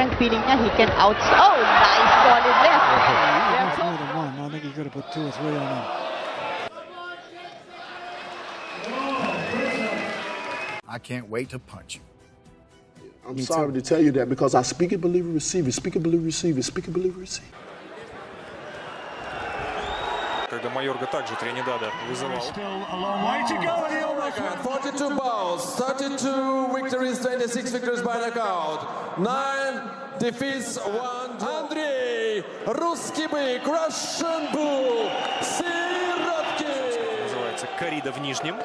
and feeling that he can out. Oh, nice ball in left. Not more than one. I think he could have put two or three on him. I can't wait to punch you. I'm sorry to tell you that because I speak it, believe it, receive it. Speak it, believe it, receive it. Speak it, believe it, receive it. Когда Майорга также Тринидада вызывал. Still a long way to go, and he almost won. 42 bouts, 32 victories, 26 victories by knockout, 9 defeats, 1 Андрей, русский бык, Russian Bull, Сироткин. Называется «Корида в нижнем».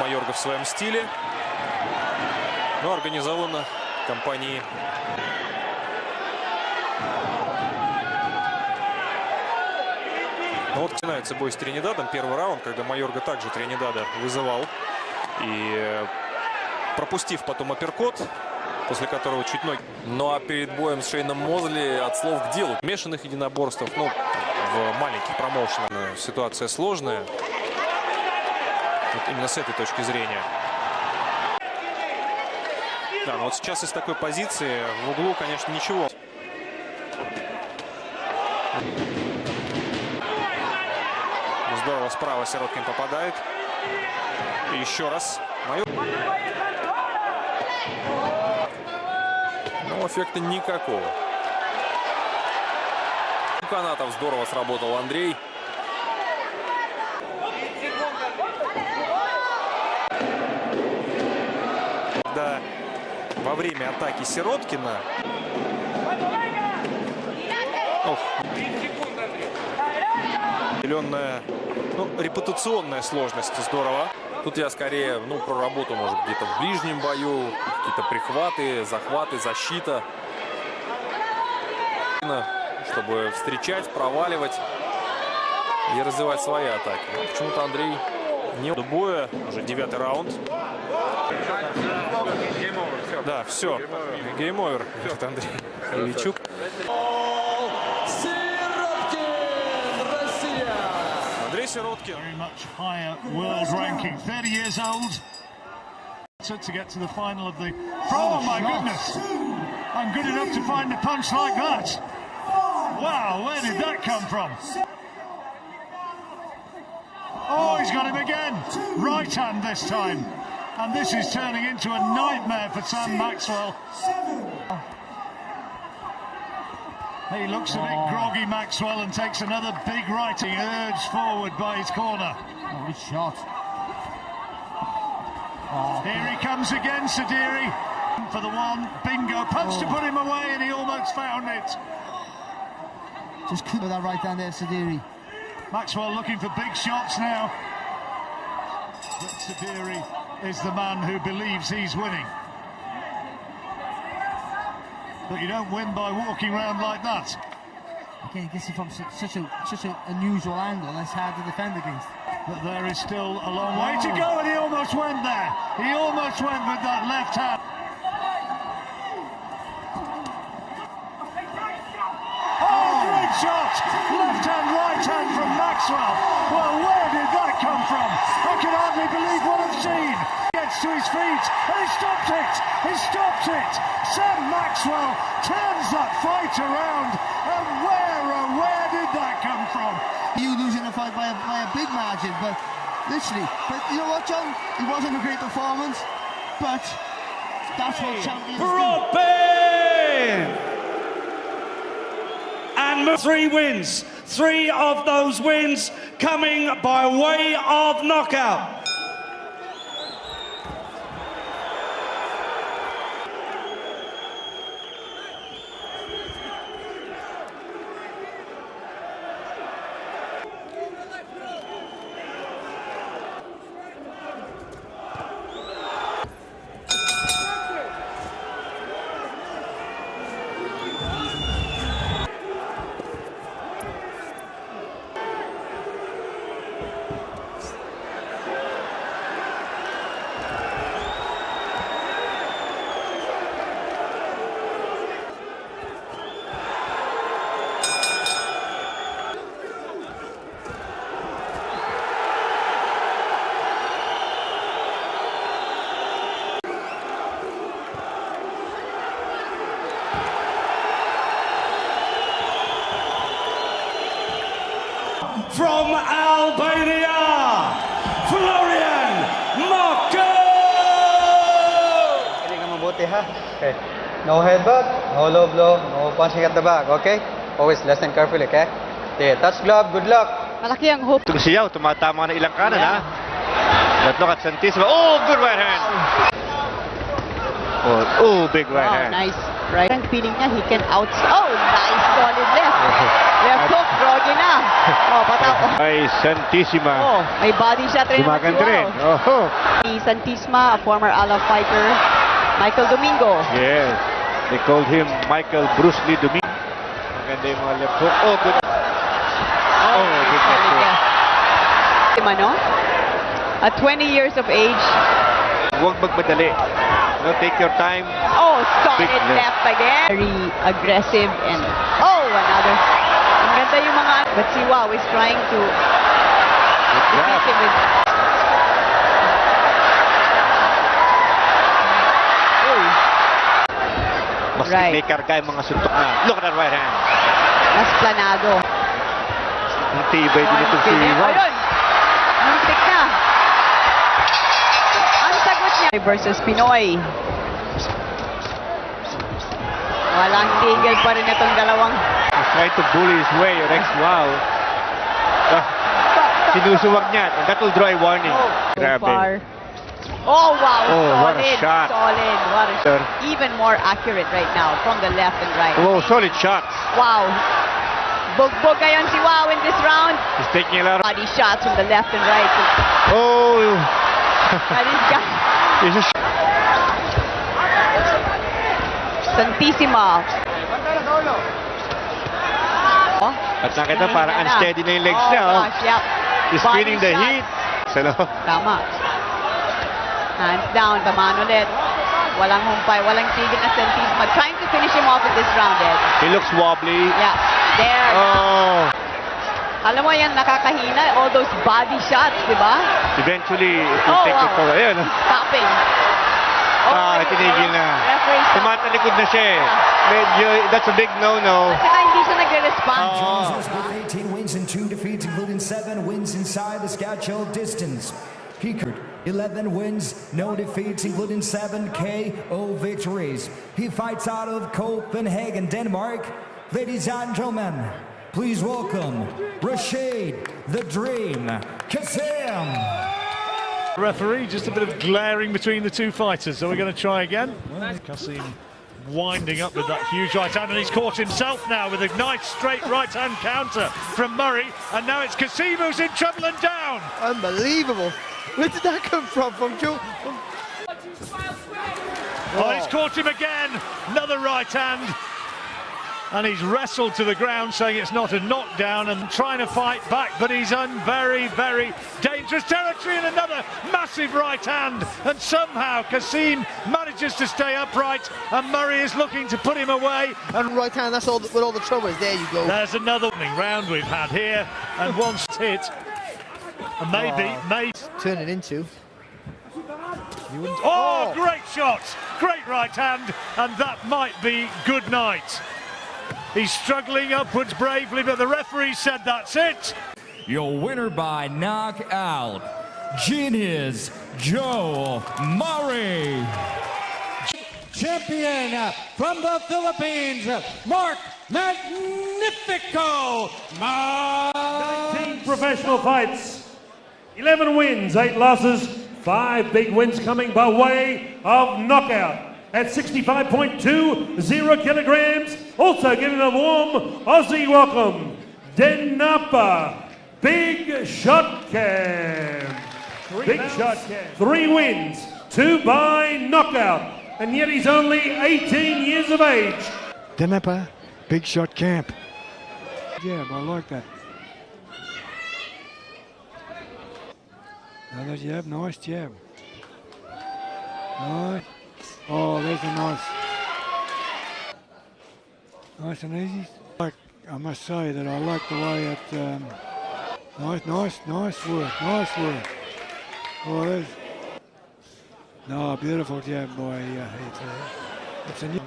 Майорга в своем стиле. Но организовано компанией Ну вот начинается бой с Тринидадом. Первый раунд, когда Майорга также Тринидада вызывал. И э, пропустив потом апперкот, после которого чуть ноги. Ну а перед боем с Шейном Мозли от слов к делу. Мешанных единоборствах, ну, в маленьких промоушенах ситуация сложная. Вот именно с этой точки зрения. Да, но вот сейчас из такой позиции в углу, конечно, ничего. Справа Сироткин попадает. И еще раз. Майор. Но эффекта никакого. У канатов здорово сработал Андрей. Когда во время атаки Сироткина... Ох. Определенная, ну, репутационная сложность. Здорово. Тут я скорее, ну, про работу, может, где-то в ближнем бою, какие-то прихваты, захваты, защита. Чтобы встречать, проваливать и развивать свои атаки. Почему-то Андрей не... До боя, уже девятый раунд. Да, все. Гейм-овер, Андрей Ильичук. Very much higher world ranking. 30 years old. To get to the final of the... Oh, oh my goodness! I'm good enough to find a punch like that. Wow, where did that come from? Oh, he's got him again. Right hand this time. And this is turning into a nightmare for Sam Maxwell. He looks a bit groggy, Maxwell, and takes another big right. He urged forward by his corner. Oh, good shot. Oh, Here he comes again, Sediri. For the one, bingo, punch to oh. put him away, and he almost found it. Just couldn't with that right down there, Sediri. Maxwell looking for big shots now. But Sediri is the man who believes he's winning. But you don't win by walking around like that. Again, gets it from su- such a such an unusual angle. That's hard to defend against. But there is still a long way to go, and he almost went there. He almost went with that left hand. Oh, great shot! Left hand, right hand from Maxwell. Well, where did that come from? I can hardly believe what I've seen. Gets to his feet, and he stopped it. He stopped it. Sam Maxwell turns that fight around, and where, oh, where did that come from? You losing the fight by a, by a big margin, but literally. But you know what, John? It wasn't a great performance, but that's what champions do. Robin! And three wins. Three of those wins coming by way of knockout. Florian Marko! Hindi ka mabuti ha. Okay. No headbutt, no low blow, no punching at the back, okay? Always listen carefully, okay? Okay, touch glove, good luck. Malaki ang hope. Itong siyaw, tumatama na ilang kanan ha. Let's look at Santisima. Oh, good right hand. Oh, oh big right Wow, hand. nice. Right. Ang feeling niya, he can out... Oh, nice solid left. Oh, Left hook, Rogi na. Oh, pataw. Ay, Santissima. Oh, may body shot rin si Gumaganda rin. Oh, Ni Santisma, a former Alab fighter. Michael Domingo. yes. They called him Michael Bruce Lee Domingo. Maganda yung mga left hook. Oh, good. Oh, good left hook. left. Ano? At 20 years of age. Huwag magmadali. No, take your time. Oh, solid left. left again. Very aggressive and oh, another. Ang ganda yung mga but si Wow is trying to defeat him with Mas Right. may karga yung mga suntok na. Look at that right hand. mas planado. Ang tibay din itong si. Wow. Ayun! Muntik na. Ang sagot niya versus Pinoy. Walang tigil pa rin itong dalawang Trying to bully his way, Rex Wow. Ah, sinusuwag niya. And that will draw a warning. so Grabe. far. Oh, wow. Oh, what a solid. shot. Solid. What a Sir. Even more accurate right now from the left and right. Oh, solid shots. Wow. Bugbog ngayon si Wow in this round. He's taking a lot of... Body shots from the left and right. Oh! And he's got He's At nakita parang unsteady na yung legs oh, niya. Oh. Gosh, yep. He's feeling the heat. Loob. Tama. Hands down, tamaan ulit. Walang humpay, walang tigil na Santissima. Trying to finish him off in this round, Ed. He looks wobbly. Yeah, there. Oh! Alam mo yan, nakakahina. All those body shots, di ba? Eventually, it will Oh, take wow. it forward. Ayun. oh. Stopping. Ah, tinigil na. Referee stop. Tumatalikod na siya eh. Medyo, that's a big no-no. Saka hindi siya nagre-respond. Oh. with 18 wins and 2 defeats, including 7 wins inside the schedule distance. Kiekert, 11 wins, no defeats, including 7 KO victories. He fights out of Copenhagen, Denmark. Ladies and gentlemen, please welcome Rashid the Dream Kassam. Referee, just a bit of glaring between the two fighters. So we're going to try again. Kasim winding up with that huge right hand, and he's caught himself now with a nice straight right hand counter from Murray. And now it's Kasim who's in trouble and down. Unbelievable. Where did that come from? From Joe? Oh, he's caught him again. Another right hand. And he's wrestled to the ground, saying it's not a knockdown and trying to fight back, but he's in very, very dangerous territory and another massive right hand. And somehow Kasim manages to stay upright, and Murray is looking to put him away. And Right hand, that's all the, where all the trouble is. There you go. there's another round we've had here, and once hit, and maybe, Oh. maybe. Turn it into. Oh, oh, great shot! Great right hand, and that might be good night. He's struggling upwards bravely, but the referee said that's it. Your winner by knockout, Genius Joe Murray. Champion from the Philippines, Mark Magnifico. 19 professional fights, 11 wins, 8 losses, 5 big wins coming by way of knockout. At 65.20 kilograms, also giving a warm Aussie welcome, Denapa Big Shot Cam. Big Shot Cam. Three wins, two by knockout, and yet he's only 18 years of age. Denepa, big shot camp. Yeah, I like that. Another jab, nice jab. Nice. Oh, there's a nice. Nice and easy. Like, I must say that I like the way it. Um, nice, nice, nice work, nice work. Oh, there's. No, beautiful jab by uh, it's it's a new.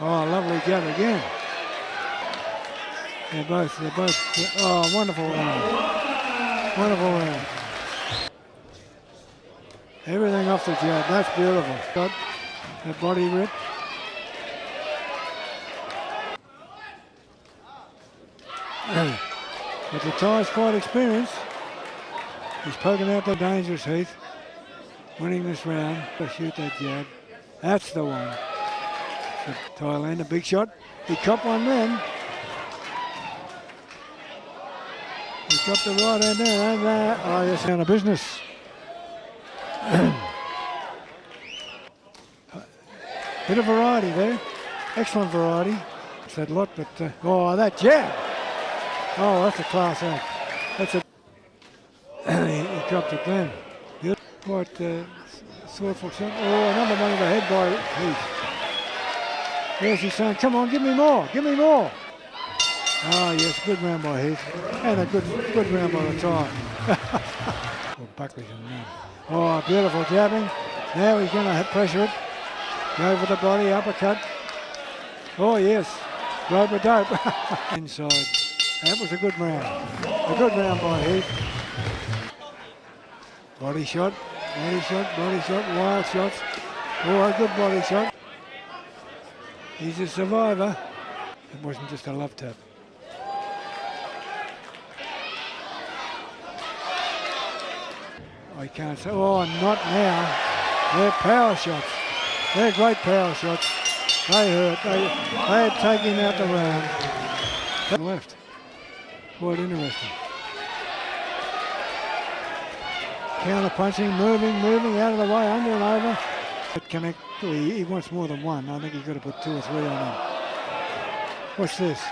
Oh, lovely jab again. They're both, they're both, oh, wonderful round. Wonderful round. Everything off the jab, that's beautiful. Got that body rip. but the Thai's quite experienced. He's poking out the dangerous Heath. Winning this round. Shoot that jab. That's the one. So Thailand, a big shot. He copped one then. He copped the right hand there, and that. Oh, yes, out of business. Bit of variety there. Excellent variety. Said a lot, but uh, oh, that jab. Oh, that's a class act. That's a. he, dropped it then. Good. Quite uh, thoughtful shot. Oh, another one of the head by Heath. Yes, he's saying, come on, give me more, give me more. Ah, yes, good round by Heath. And a good good round by the time. well, Buckley's in there. Oh, beautiful jabbing. Now he's going to pressure it. Go for the body, uppercut. Oh, yes. Rope dope. Inside. That was a good round. A good round by Heath. Body shot, body shot, body shot, wild shots. Oh, a good body shot. He's a survivor. It wasn't just a love tap. I can't say, oh, not now. They're power shots. They're great power shots. They hurt. They, they had taken out the round. Left. Quite interesting. Counter punching, moving, moving out of the way, under and over. But connect. He, he wants more than one. I think he's got to put two or three on him. What's this?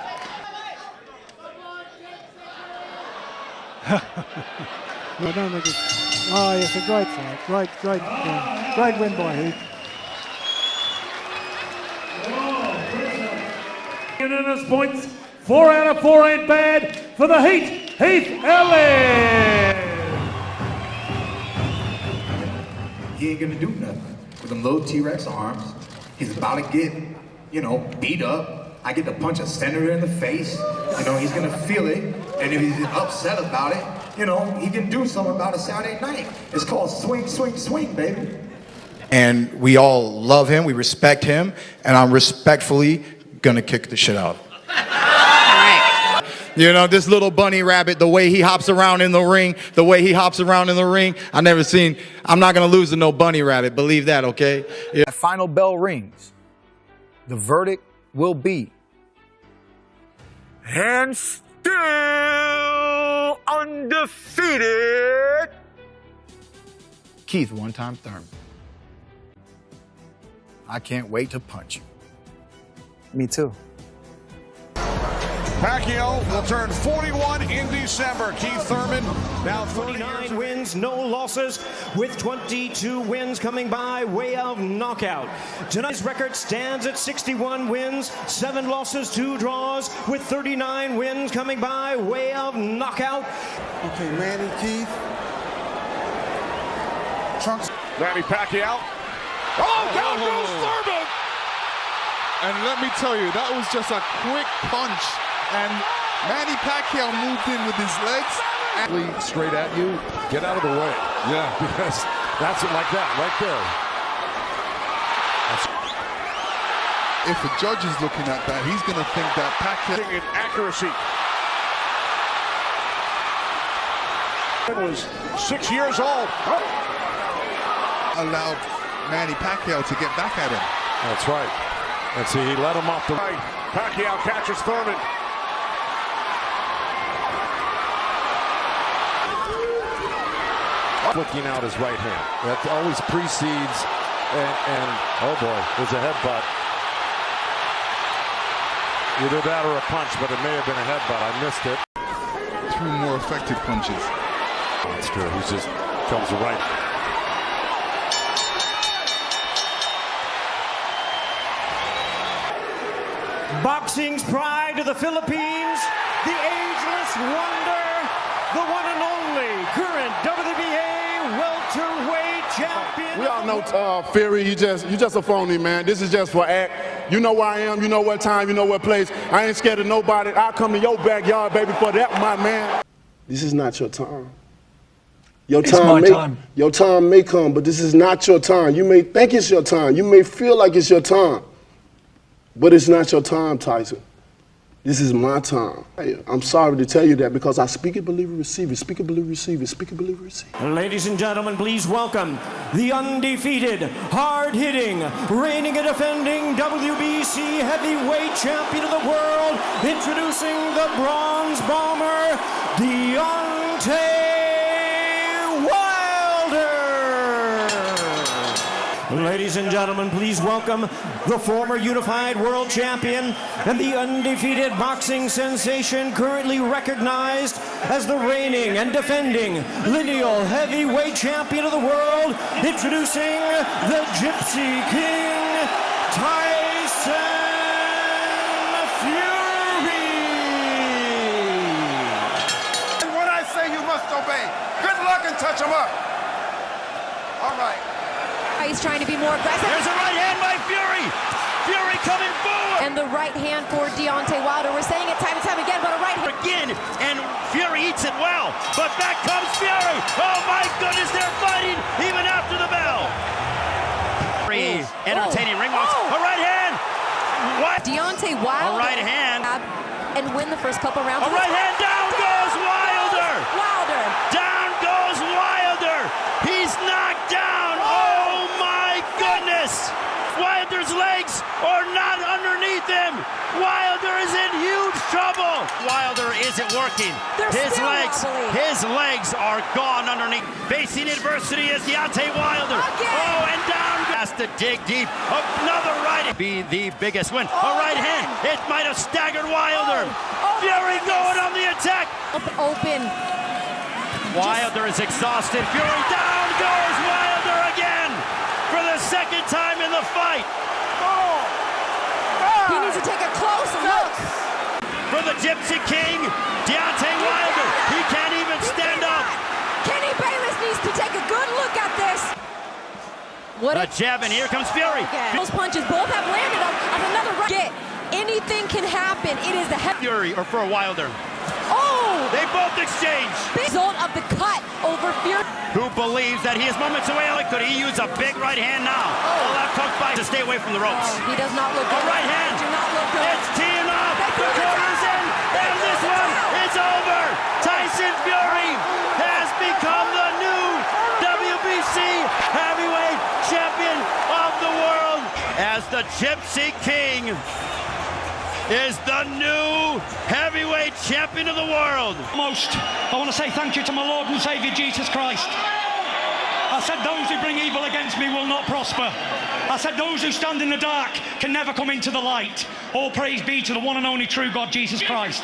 I don't think it's. Oh, yes, a great fight. Great, great, uh, great win by Heath. Unanimous points. Four out of four ain't bad for the Heat. Heath Ellis. He ain't gonna do nothing with them little T-Rex arms. He's about to get, you know, beat up. I get to punch a senator in the face. You know, he's gonna feel it. And if he's upset about it, you know, he can do something about it Saturday night. It's called swing, swing, swing, baby. And we all love him, we respect him, and I'm respectfully gonna kick the shit out. You know, this little bunny rabbit, the way he hops around in the ring, the way he hops around in the ring, I never seen, I'm not gonna lose to no bunny rabbit, believe that, okay? Yeah. The final bell rings. The verdict will be. And still undefeated. Keith one time Thurman. I can't wait to punch you. Me too. Pacquiao will turn 41 in December. Keith Thurman now 39 wins, no losses, with 22 wins coming by way of knockout. Tonight's record stands at 61 wins, 7 losses, 2 draws, with 39 wins coming by way of knockout. Okay, Manny Keith. Trunks. Manny Pacquiao. Oh, down goes oh. Thurman! And let me tell you, that was just a quick punch and Manny Pacquiao moved in with his legs. Straight at you, get out of the way. Yeah, because that's it like that, right there. If a judge is looking at that, he's going to think that Pacquiao... In accuracy. It was six years old. Oh. Allowed Manny Pacquiao to get back at him. That's right. And see, he let him off the right. Pacquiao catches Thurman. Flicking out his right hand. That always precedes, and, and oh boy, there's a headbutt. Either that or a punch, but it may have been a headbutt. I missed it. Two more effective punches. That's true. He just comes right. Boxing's pride of the Philippines, the ageless wonder, the one and only current WBA welterweight champion. We uh, Fury. You just you just a phony man. This is just for act. You know where I am. You know what time. You know what place. I ain't scared of nobody. I'll come to your backyard, baby, for that, my man. This is not your time. Your It's time may, time. Your time may come, but this is not your time. You may think it's your time. You may feel like it's your time, but it's not your time, Tyson. This is my time. I'm sorry to tell you that because I speak it, believe it, receive it. Speak it, believe it, receive it. Speak it, believe it, receive it. Ladies and gentlemen, please welcome the undefeated, hard-hitting, reigning and defending WBC heavyweight champion of the world, introducing the bronze bomber, Deontay Ladies and gentlemen, please welcome the former unified world champion and the undefeated boxing sensation currently recognized as the reigning and defending lineal heavyweight champion of the world, introducing the Gypsy King, Tyson Fury. And when I say you must obey, good luck and touch them up. All right. He's trying to be more aggressive. There's a right hand by Fury. Fury coming forward. And the right hand for Deontay Wilder. We're saying it time and time again, but a right hand. Again, and Fury eats it well. But back comes Fury. Oh my goodness, they're fighting even after the bell. Fury oh. entertaining ring walks. Oh. A right hand. What? Deontay Wilder. A right hand. And win the first couple rounds. A right hand. Down goes Wilder. Wilder. Down goes Wilder. He's knocked down. Oh my goodness. Wilder's legs are not underneath him. Wilder is in huge trouble. Wilder isn't working. They're his legs, his legs are gone underneath. Facing adversity is Deontay Wilder. Oh, and down has to dig deep. Another right be the biggest win. A oh, right hand. It might have staggered Wilder. Oh, oh, Fury going on the attack. Open. Wilder is exhausted. Fury down goes Wilder again for the second time in the fight. Ah! He needs to take a close look. For the Gypsy King, Deontay Wilder. He can't even stand up. Kenny Bayless needs to take a good look at this. What A jab, and here comes Fury. Those punches both have landed on, on another right. Get. Anything can happen. It is the heavy. Fury or for Wilder. Oh! They both exchange. Result of the cut over Fury. Who believes that he is moments away? Could he use a big right hand now? Oh. left hook by to stay away from the ropes. Oh, he does not look A good. right hand. Do not look good. It's teeing up. The corner's in. And this one is over. Tyson Fury has become the new WBC heavyweight champion of the world as the Gypsy King is the new heavyweight champion of the world. Most, I want to say thank you to my Lord and Savior Jesus Christ. I said, Those who bring evil against me will not prosper. I said, Those who stand in the dark can never come into the light. All praise be to the one and only true God, Jesus Christ.